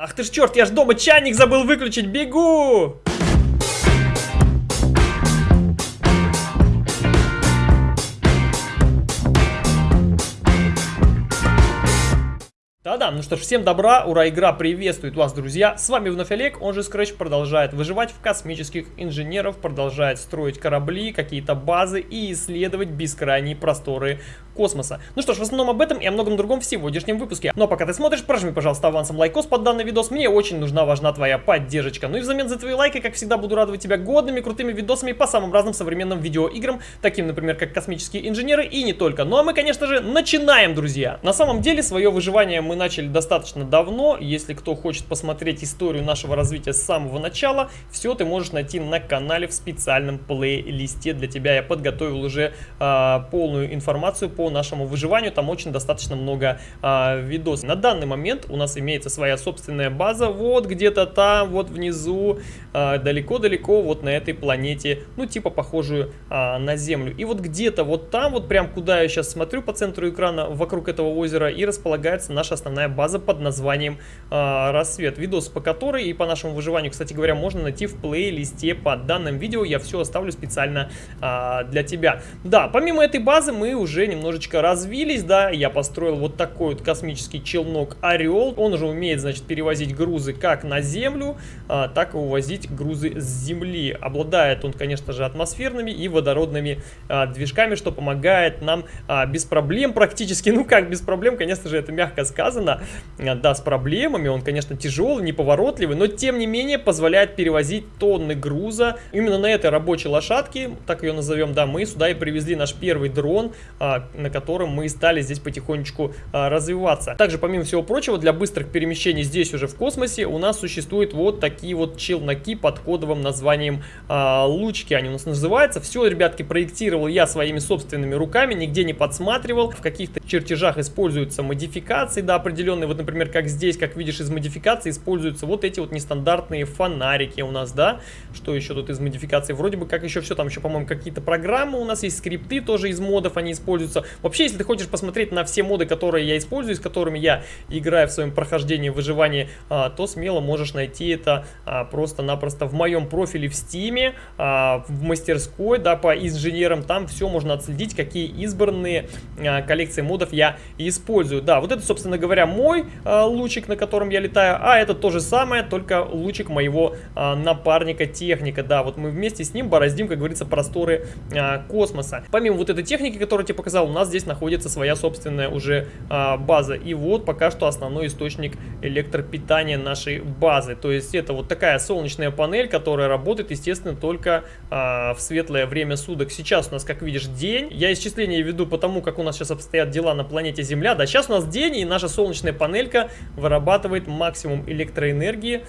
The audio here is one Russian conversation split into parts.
Ах ты ж черт, я ж дома чайник забыл выключить, бегу! Да-да, ну что ж, всем добра, ура, игра приветствует вас, друзья. С вами вновь Олег, он же Scratch продолжает выживать в космических инженеров, продолжает строить корабли, какие-то базы и исследовать бескрайние просторы космоса. Ну что ж, в основном об этом и о многом другом в сегодняшнем выпуске. Но пока ты смотришь, прожми, пожалуйста, авансом лайкос под данный видос. Мне очень нужна, важна твоя поддержка. Ну и взамен за твои лайки, как всегда, буду радовать тебя годными, крутыми видосами по самым разным современным видеоиграм, таким, например, как космические инженеры и не только. Ну а мы, конечно же, начинаем, друзья. На самом деле, свое выживание мы начали достаточно давно. Если кто хочет посмотреть историю нашего развития с самого начала, все ты можешь найти на канале в специальном плейлисте. Для тебя я подготовил уже э, полную информацию по нашему выживанию. Там очень достаточно много э, видосов. На данный момент у нас имеется своя собственная база. Вот где-то там, вот внизу, а, далеко-далеко, э, вот на этой планете. Ну, типа похожую э, на Землю. И вот где-то вот там, вот прям куда я сейчас смотрю по центру экрана, вокруг этого озера и располагается наша основная база под названием э, «Рассвет». Видос по которой и по нашему выживанию, кстати говоря, можно найти в плейлисте под данным видео. Я все оставлю специально э, для тебя. Да, помимо этой базы мы уже немножечко немножечко развились, да, я построил вот такой вот космический челнок Орел. Он уже умеет, значит, перевозить грузы как на Землю, а, так и увозить грузы с Земли. Обладает он, конечно же, атмосферными и водородными а, движками, что помогает нам а, без проблем практически, ну как без проблем, конечно же, это мягко сказано, а, да, с проблемами, он, конечно, тяжелый, неповоротливый, но тем не менее позволяет перевозить тонны груза. Именно на этой рабочей лошадке, так ее назовем, да, мы сюда и привезли наш первый дрон, а, на на котором мы стали здесь потихонечку а, развиваться. Также, помимо всего прочего, для быстрых перемещений здесь уже в космосе у нас существуют вот такие вот челноки под кодовым названием а, лучки. Они у нас называются. Все, ребятки, проектировал я своими собственными руками, нигде не подсматривал. В каких-то чертежах используются модификации, да, определенные. Вот, например, как здесь, как видишь, из модификации используются вот эти вот нестандартные фонарики у нас, да. Что еще тут из модификации? Вроде бы как еще все, там еще, по-моему, какие-то программы у нас есть, скрипты тоже из модов, они используются. Вообще, если ты хочешь посмотреть на все моды, которые я использую, с которыми я играю в своем прохождении выживания, а, то смело можешь найти это а, просто-напросто в моем профиле в Стиме, а, в мастерской, да, по инженерам. Там все можно отследить, какие избранные коллекции модов я использую. Да, вот это, собственно говоря, мой лучик, на котором я летаю, а это то же самое, только лучик моего напарника техника. Да, вот мы вместе с ним бороздим, как говорится, просторы космоса. Помимо вот этой техники, которую я тебе показал, нас здесь находится своя собственная уже а, база. И вот пока что основной источник электропитания нашей базы. То есть это вот такая солнечная панель, которая работает, естественно, только а, в светлое время суток. Сейчас у нас, как видишь, день. Я исчисление веду по тому, как у нас сейчас обстоят дела на планете Земля. Да, сейчас у нас день, и наша солнечная панелька вырабатывает максимум электроэнергии,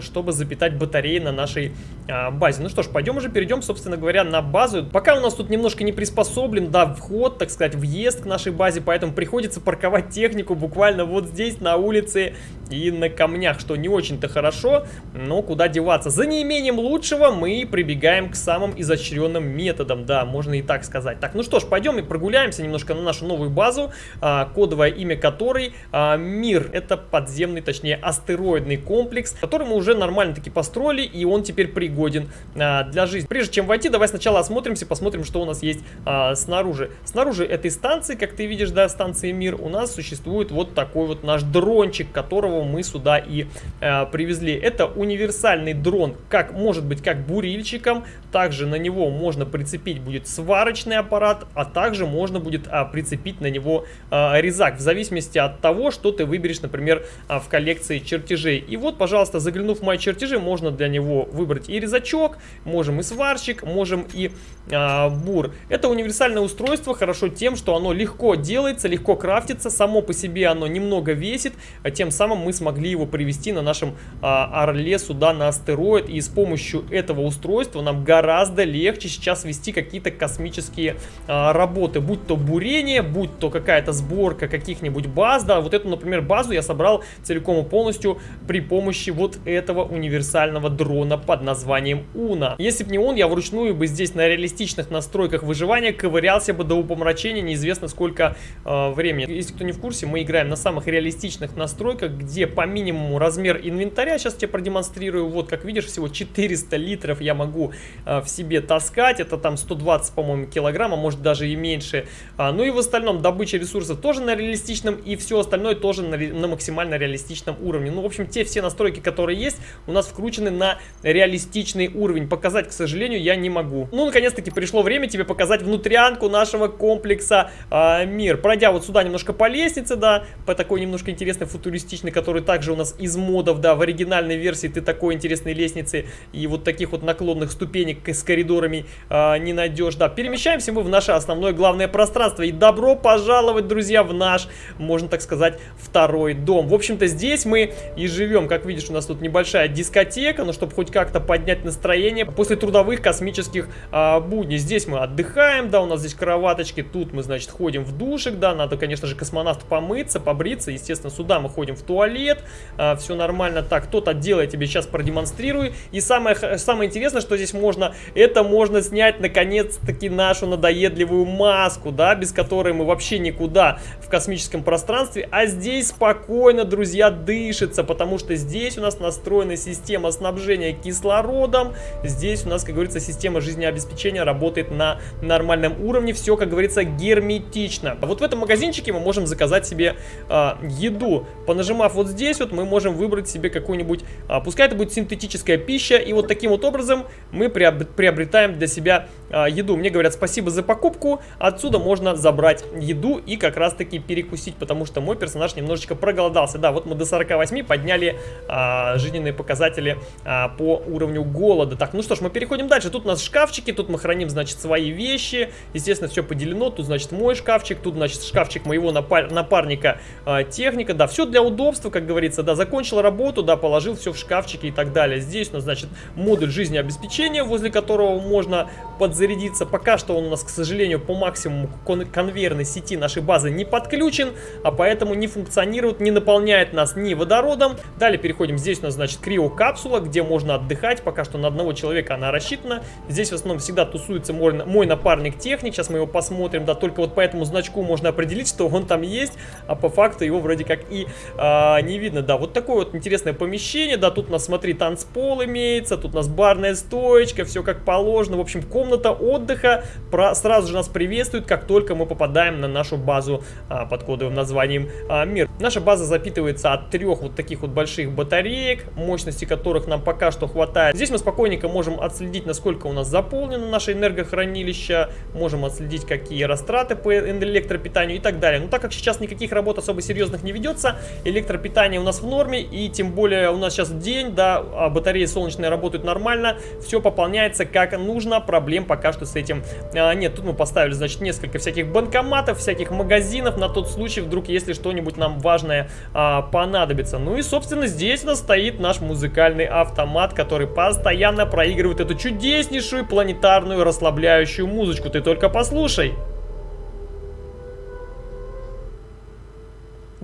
чтобы запитать батареи на нашей а, базе. Ну что ж, пойдем уже перейдем, собственно говоря, на базу. Пока у нас тут немножко не приспособлен, да, вход, так сказать, въезд к нашей базе, поэтому приходится парковать технику буквально вот здесь, на улице и на камнях, что не очень-то хорошо, но куда деваться. За неимением лучшего мы прибегаем к самым изощренным методам, да, можно и так сказать. Так, ну что ж, пойдем и прогуляемся немножко на нашу новую базу, а, кодовое имя которой Мир. Это подземный, точнее, астероидный комплекс, который мы уже нормально-таки построили, и он теперь пригоден а, для жизни. Прежде чем войти, давай сначала осмотримся, посмотрим, что у нас есть а, снаружи. Снаружи этой станции, как ты видишь, да, станции Мир, у нас существует вот такой вот наш дрончик, которого мы сюда и э, привезли. Это универсальный дрон, как может быть как бурильщиком, также на него можно прицепить будет сварочный аппарат, а также можно будет а, прицепить на него а, резак, в зависимости от того, что ты выберешь, например, а, в коллекции чертежей. И вот, пожалуйста, заглянув в мои чертежи, можно для него выбрать и резачок, можем и сварщик, можем и а, бур. Это универсальное устройство, хорошо тем, что оно легко делается, легко крафтится, само по себе оно немного весит, а тем самым мы смогли его привести на нашем а, Орле сюда на астероид, и с помощью этого устройства нам гораздо легче сейчас вести какие-то космические а, работы, будь то бурение, будь то какая-то сборка каких-нибудь баз, да, вот эту, например, базу я собрал целиком и полностью при помощи вот этого универсального дрона под названием Уна. Если бы не он, я вручную бы здесь на реалистичных настройках выживания ковырялся бы до упомрачения неизвестно сколько э, времени. Если кто не в курсе, мы играем на самых реалистичных настройках, где по минимуму размер инвентаря, сейчас тебе продемонстрирую, вот как видишь, всего 400 литров я могу э, в себе таскать, это там 120, по-моему, килограмма, может даже и меньше. А, ну и в остальном добыча ресурсов тоже на реалистичном, и все остальное тоже на, на максимально реалистичном уровне. Ну, в общем, те все настройки, которые есть, у нас вкручены на реалистичный уровень. Показать, к сожалению, я не могу. Ну, наконец-таки пришло время тебе показать внутрянку нашего комплекса э, Мир. Пройдя вот сюда немножко по лестнице, да, по такой немножко интересной футуристичной, который также у нас из модов, да, в оригинальной версии ты такой интересной лестницы и вот таких вот наклонных ступенек с коридорами э, не найдешь, да. Перемещаемся мы в наше основное главное пространство. И добро пожаловать, друзья, в наш, можно так сказать, второй дом. В общем-то, здесь мы и живем. Как видишь, у нас тут небольшая дискотека, но чтобы хоть как-то поднять настроение после трудовых космических а, будней. Здесь мы отдыхаем, да, у нас здесь кроваточки, тут мы, значит, ходим в душик, да, надо, конечно же, космонавт помыться, побриться, естественно, сюда мы ходим в туалет, а, все нормально. Так, тот отдел я тебе сейчас продемонстрирую. И самое, самое интересное, что здесь можно, это можно снять, наконец-таки, нашу надоедливую маску, да, без которой мы вообще никуда в космическом пространстве, а здесь спокойно, друзья, дышится, потому что здесь у нас настроена система снабжения кислородом, здесь у нас, как говорится, система жизнеобеспечения работает на нормальном уровне, все, как говорится, герметично. Вот в этом магазинчике мы можем заказать себе э, еду, понажимав вот здесь вот, мы можем выбрать себе какую-нибудь, э, пускай это будет синтетическая пища, и вот таким вот образом мы приобретаем для себя еду. Мне говорят спасибо за покупку, отсюда можно забрать еду и как раз таки перекусить, потому что мой персонаж немножечко проголодался. Да, вот мы до 48 подняли а, жизненные показатели а, по уровню голода. Так, ну что ж, мы переходим дальше. Тут у нас шкафчики, тут мы храним, значит, свои вещи. Естественно, все поделено. Тут, значит, мой шкафчик, тут, значит, шкафчик моего напар напарника а, техника. Да, все для удобства, как говорится. Да, закончил работу, да, положил все в шкафчики и так далее. Здесь у нас, значит, модуль жизнеобеспечения, возле которого можно подзарядиться. Пока что он у нас, к сожалению, по максимуму кон конвейерной сети нашей базы не подключен, а поэтому не функционирует, не наполняет нас ни водородом. Далее переходим, здесь у нас, значит, криокапсула, где можно отдыхать, пока что на одного человека она рассчитана. Здесь в основном всегда тусуется мой, мой напарник техник, сейчас мы его посмотрим, да, только вот по этому значку можно определить, что он там есть, а по факту его вроде как и а, не видно, да. Вот такое вот интересное помещение, да, тут у нас, смотри, танцпол имеется, тут у нас барная стоечка, все как положено, в общем, комната отдыха про, сразу же нас приветствует, как только мы попадаем на нашу базу а, под кодовым названием а, Мир. Наша база запитывается от трех вот таких вот больших батареек, мощности которых нам пока что хватает. Здесь мы спокойненько можем отследить, насколько у нас заполнено наше энергохранилище, можем отследить, какие растраты по электропитанию и так далее. Но так как сейчас никаких работ особо серьезных не ведется, электропитание у нас в норме, и тем более у нас сейчас день, да, а батареи солнечные работают нормально, все пополняется как нужно, проблем пока что с этим а, нет. Тут мы поставили, значит, несколько всяких банкоматов, всяких магазинов на тот случай, вдруг, если что-нибудь нам важное а, понадобится. Ну и, собственно, здесь у нас стоит наш музыкальный автомат, который постоянно проигрывает эту чудеснейшую планетарную расслабляющую музычку. Ты только послушай.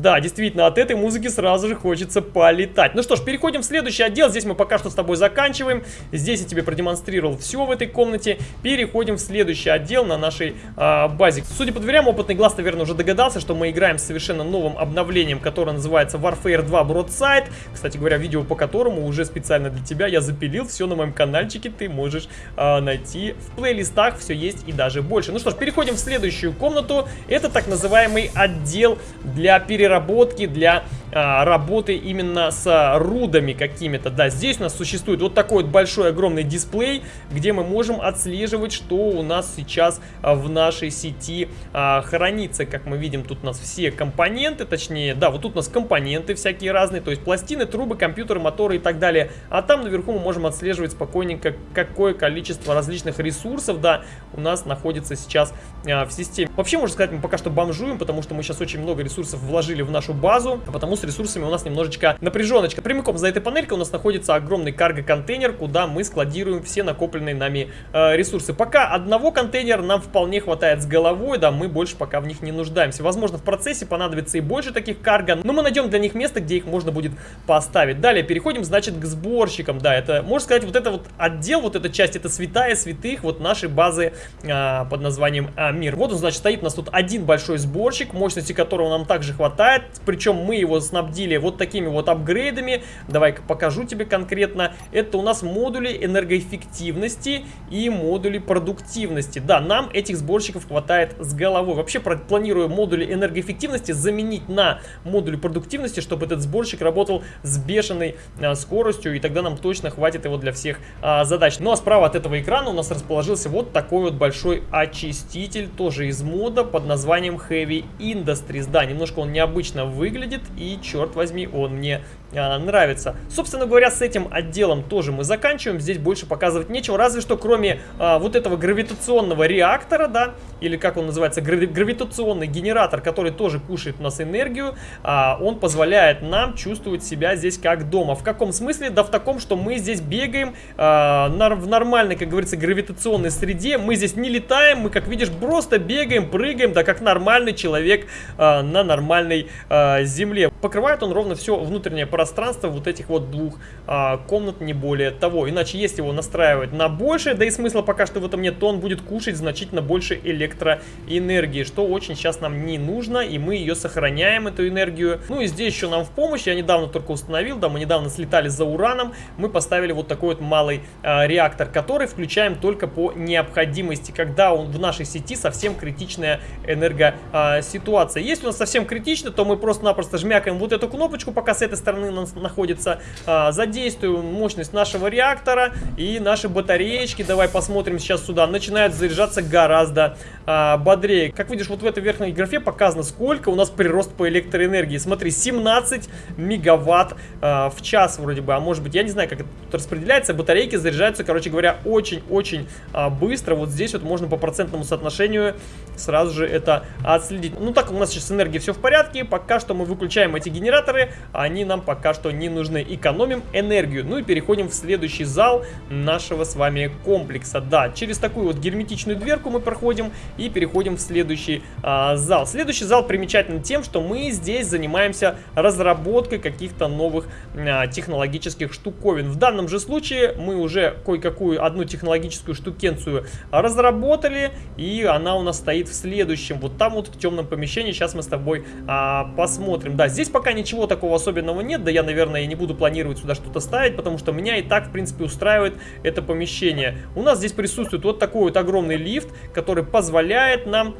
Да, действительно, от этой музыки сразу же хочется полетать. Ну что ж, переходим в следующий отдел. Здесь мы пока что с тобой заканчиваем. Здесь я тебе продемонстрировал все в этой комнате. Переходим в следующий отдел на нашей а, базе. Судя по дверям, опытный глаз, наверное, уже догадался, что мы играем с совершенно новым обновлением, которое называется Warfare 2 Broadside. Кстати говоря, видео по которому уже специально для тебя я запилил. Все на моем каналчике ты можешь а, найти в плейлистах. Все есть и даже больше. Ну что ж, переходим в следующую комнату. Это так называемый отдел для переработки переработки, для а, работы именно с рудами какими-то. Да, здесь у нас существует вот такой вот большой огромный дисплей, где мы можем отслеживать, что у нас сейчас а, в нашей сети а, хранится. Как мы видим, тут у нас все компоненты, точнее, да, вот тут у нас компоненты всякие разные, то есть пластины, трубы, компьютеры, моторы и так далее. А там наверху мы можем отслеживать спокойненько, какое количество различных ресурсов, да, у нас находится сейчас а, в системе. Вообще, можно сказать, мы пока что бомжуем, потому что мы сейчас очень много ресурсов вложили в нашу базу, потому с ресурсами у нас немножечко напряженочка. Прямиком за этой панелькой у нас находится огромный карго-контейнер, куда мы складируем все накопленные нами э, ресурсы. Пока одного контейнера нам вполне хватает с головой, да, мы больше пока в них не нуждаемся. Возможно, в процессе понадобится и больше таких карго, но мы найдем для них место, где их можно будет поставить. Далее переходим, значит, к сборщикам. Да, это, можно сказать, вот это вот отдел, вот эта часть, это святая святых вот нашей базы а, под названием а, Мир. Вот он, значит, стоит у нас тут один большой сборщик, мощности которого нам также хватает. Причем мы его снабдили вот такими вот апгрейдами. Давай-ка покажу тебе конкретно. Это у нас модули энергоэффективности и модули продуктивности. Да, нам этих сборщиков хватает с головой. Вообще планирую модули энергоэффективности заменить на модули продуктивности, чтобы этот сборщик работал с бешеной а, скоростью, и тогда нам точно хватит его для всех а, задач. Ну а справа от этого экрана у нас расположился вот такой вот большой очиститель, тоже из мода, под названием Heavy Industries. Да, немножко он необычно выглядит, и черт возьми, он мне нравится. Собственно говоря, с этим отделом тоже мы заканчиваем. Здесь больше показывать нечего, разве что кроме а, вот этого гравитационного реактора, да, или как он называется, гравитационный генератор, который тоже кушает у нас энергию, а, он позволяет нам чувствовать себя здесь как дома. В каком смысле? Да в таком, что мы здесь бегаем а, на, в нормальной, как говорится, гравитационной среде. Мы здесь не летаем, мы, как видишь, просто бегаем, прыгаем, да как нормальный человек а, на нормальной а, земле. Покрывает он ровно все внутреннее пространство пространство вот этих вот двух а, комнат, не более того. Иначе если его настраивать на больше, да и смысла пока что в этом нет, то он будет кушать значительно больше электроэнергии, что очень сейчас нам не нужно, и мы ее сохраняем, эту энергию. Ну и здесь еще нам в помощь, я недавно только установил, да, мы недавно слетали за ураном, мы поставили вот такой вот малый а, реактор, который включаем только по необходимости, когда он в нашей сети совсем критичная энергоситуация. Если у нас совсем критично, то мы просто-напросто жмякаем вот эту кнопочку, пока с этой стороны находится. А, задействуем мощность нашего реактора и наши батареечки, давай посмотрим сейчас сюда, начинают заряжаться гораздо а, бодрее. Как видишь, вот в этой верхней графе показано, сколько у нас прирост по электроэнергии. Смотри, 17 мегаватт а, в час вроде бы, а может быть, я не знаю, как это тут распределяется. Батарейки заряжаются, короче говоря, очень-очень а, быстро. Вот здесь вот можно по процентному соотношению сразу же это отследить. Ну так, у нас сейчас с энергией все в порядке. Пока что мы выключаем эти генераторы, они нам пока пока что не нужны. Экономим энергию. Ну и переходим в следующий зал нашего с вами комплекса. Да, через такую вот герметичную дверку мы проходим и переходим в следующий а, зал. Следующий зал примечателен тем, что мы здесь занимаемся разработкой каких-то новых а, технологических штуковин. В данном же случае мы уже кое-какую одну технологическую штукенцию разработали, и она у нас стоит в следующем, вот там вот в темном помещении. Сейчас мы с тобой а, посмотрим. Да, здесь пока ничего такого особенного нет, да я, наверное, не буду планировать сюда что-то ставить, потому что меня и так, в принципе, устраивает это помещение. У нас здесь присутствует вот такой вот огромный лифт, который позволяет нам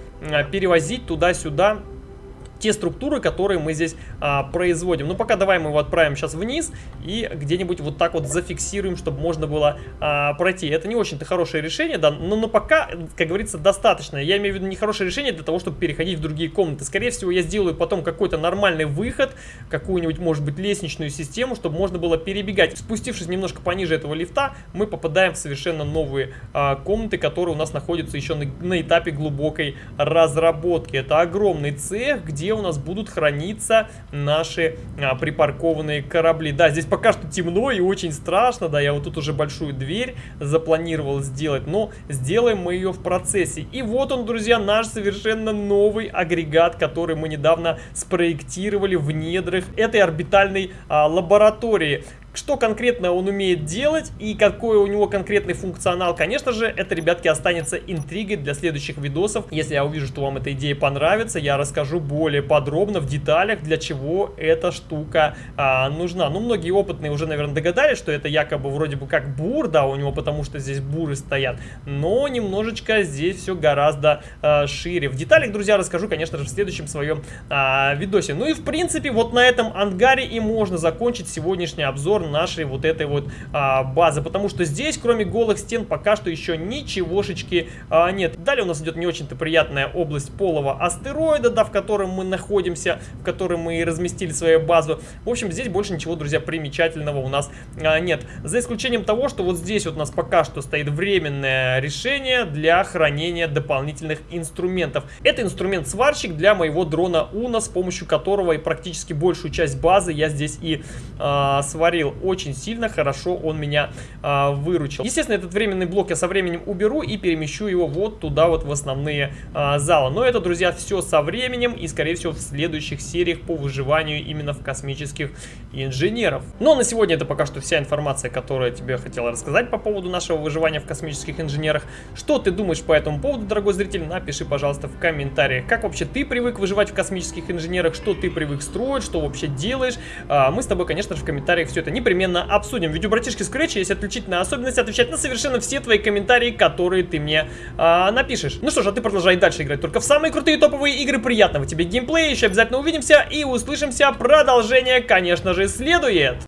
перевозить туда-сюда те структуры, которые мы здесь а, производим. Ну, пока давай мы его отправим сейчас вниз и где-нибудь вот так вот зафиксируем, чтобы можно было а, пройти. Это не очень-то хорошее решение, да, но, но пока, как говорится, достаточно. Я имею в виду не хорошее решение для того, чтобы переходить в другие комнаты. Скорее всего, я сделаю потом какой-то нормальный выход, какую-нибудь, может быть, лестничную систему, чтобы можно было перебегать. Спустившись немножко пониже этого лифта, мы попадаем в совершенно новые а, комнаты, которые у нас находятся еще на, на этапе глубокой разработки. Это огромный цех, где у нас будут храниться наши а, припаркованные корабли. Да, здесь пока что темно и очень страшно, да, я вот тут уже большую дверь запланировал сделать, но сделаем мы ее в процессе. И вот он, друзья, наш совершенно новый агрегат, который мы недавно спроектировали в недрах этой орбитальной а, лаборатории. Что конкретно он умеет делать и какой у него конкретный функционал, конечно же, это, ребятки, останется интригой для следующих видосов. Если я увижу, что вам эта идея понравится, я расскажу более подробно, в деталях, для чего эта штука а, нужна. Ну, многие опытные уже, наверное, догадались, что это якобы вроде бы как бур, да, у него, потому что здесь буры стоят, но немножечко здесь все гораздо а, шире. В деталях, друзья, расскажу, конечно же, в следующем своем а, видосе. Ну и, в принципе, вот на этом ангаре и можно закончить сегодняшний обзор обзор нашей вот этой вот а, базы, потому что здесь, кроме голых стен, пока что еще ничегошечки а, нет. Далее у нас идет не очень-то приятная область полого астероида, да, в котором мы находимся, в котором мы разместили свою базу. В общем, здесь больше ничего, друзья, примечательного у нас а, нет. За исключением того, что вот здесь вот у нас пока что стоит временное решение для хранения дополнительных инструментов. Это инструмент-сварщик для моего дрона Уна, с помощью которого и практически большую часть базы я здесь и а, сварил. Очень сильно хорошо он меня а, выручил. Естественно, этот временный блок я со временем уберу и перемещу его вот туда вот в основные а, залы. Но это, друзья, все со временем и, скорее всего, в следующих сериях по выживанию именно в космических инженеров. Но на сегодня это пока что вся информация, которую я тебе хотел рассказать по поводу нашего выживания в космических инженерах. Что ты думаешь по этому поводу, дорогой зритель? Напиши, пожалуйста, в комментариях. Как вообще ты привык выживать в космических инженерах? Что ты привык строить? Что вообще делаешь? А, мы с тобой, конечно же, в комментариях все это непременно обсудим. Ведь у братишки Scratch есть отличительная особенность отвечать на совершенно все твои комментарии, которые ты мне а, напишешь. Ну что ж, а ты продолжай дальше играть только в самые крутые топовые игры. Приятного тебе геймплея. Еще обязательно увидимся и услышимся. Продолжение, конечно же, следует.